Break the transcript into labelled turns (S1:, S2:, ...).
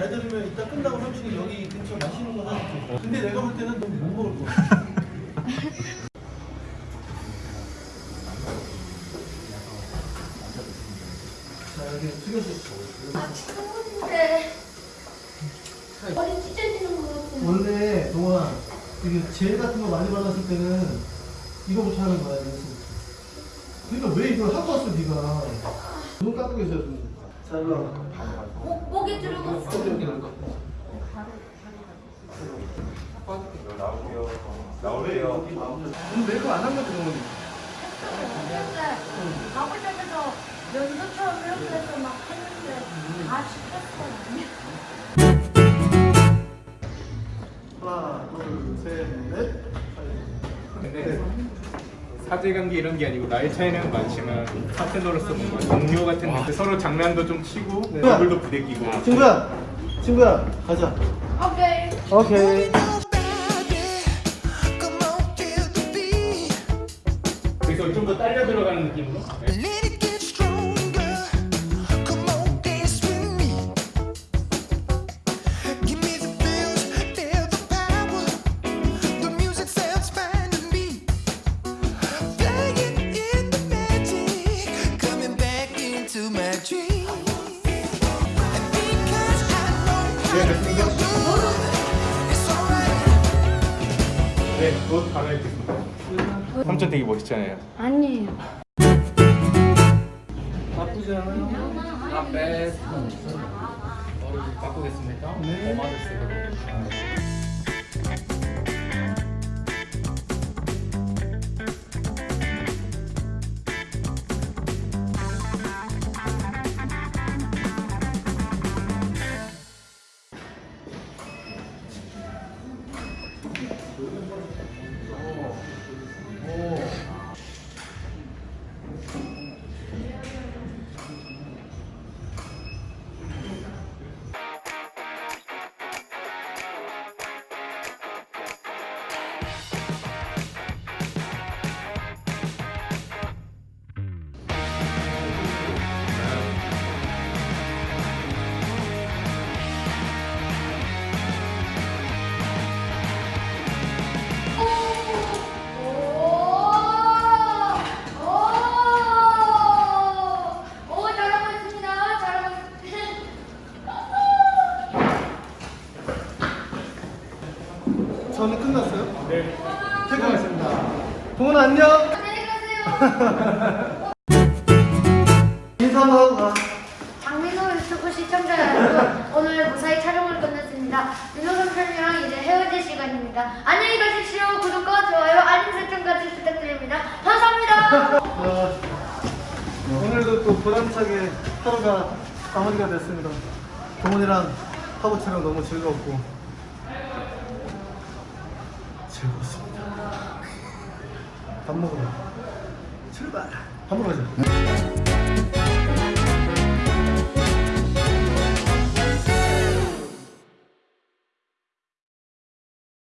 S1: 잘 들으면 이따 끝나고 삼촌이 여기 근처 맛있는 거 사줄게. 근데 내가 볼 때는 넌못 먹을 거야. 자, 여기 숙여서.
S2: 아, 친구인데 머리 찢어지는 거 같은.
S1: 원래 동훈아, 이게 젤 같은 거 많이 발랐을 때는 이거부터 하는 거야, 연습. 그러니까 왜 이걸 하고 왔어, 네가? 눈 감고 계세요, 좀. 자, 일로 와.
S2: 목 목에
S1: 날 거.
S3: 나올게요.
S1: 오늘 메이크업 안한 거지, 동훈이?
S2: 이렇게 가보자면서 연도처럼 이렇게 해서 막 했는데 아 죽겠어.
S1: 하나, 둘, 셋, 넷.
S4: 근데 사제관계 이런 게 아니고 나이 차이는 많지만 파트너로서 뭔가 동료 같은 느낌 서로 장난도 좀 치고
S1: 네.
S4: 얼굴도 부대끼고
S1: 친구야, 친구야, 가자.
S2: 오케이.
S1: 오케이.
S4: 그래서 좀 더 딸려 들어가는 느낌으로 네, 옷 갈아입겠습니다 삼촌 되게 멋있잖아요
S2: 아니에요.
S1: 나쁘지 않아요?
S4: 앞에 바꾸겠습니다
S1: 네.
S2: 오!
S1: 저는 끝났어요?
S4: 네
S1: 퇴근하겠습니다. 동훈아 안녕.
S2: 안녕히 가세요.
S1: 인사 한번 하고 가.
S2: 장민호 유튜브 시청자 여러분, 오늘 무사히 촬영을 끝냈습니다. 민호 삼촌이랑 이제 헤어질 시간입니다. 안녕히 가십시오. 구독과 좋아요, 알림 설정까지 부탁드립니다. 감사합니다.
S1: 자, 오늘도 또 보람차게 하루가 마무리가 됐습니다. 동훈이랑 하부 촬영 너무 즐거웠고 즐거웠습니다. 밥 먹으러 출발. 밥 먹으러 가자.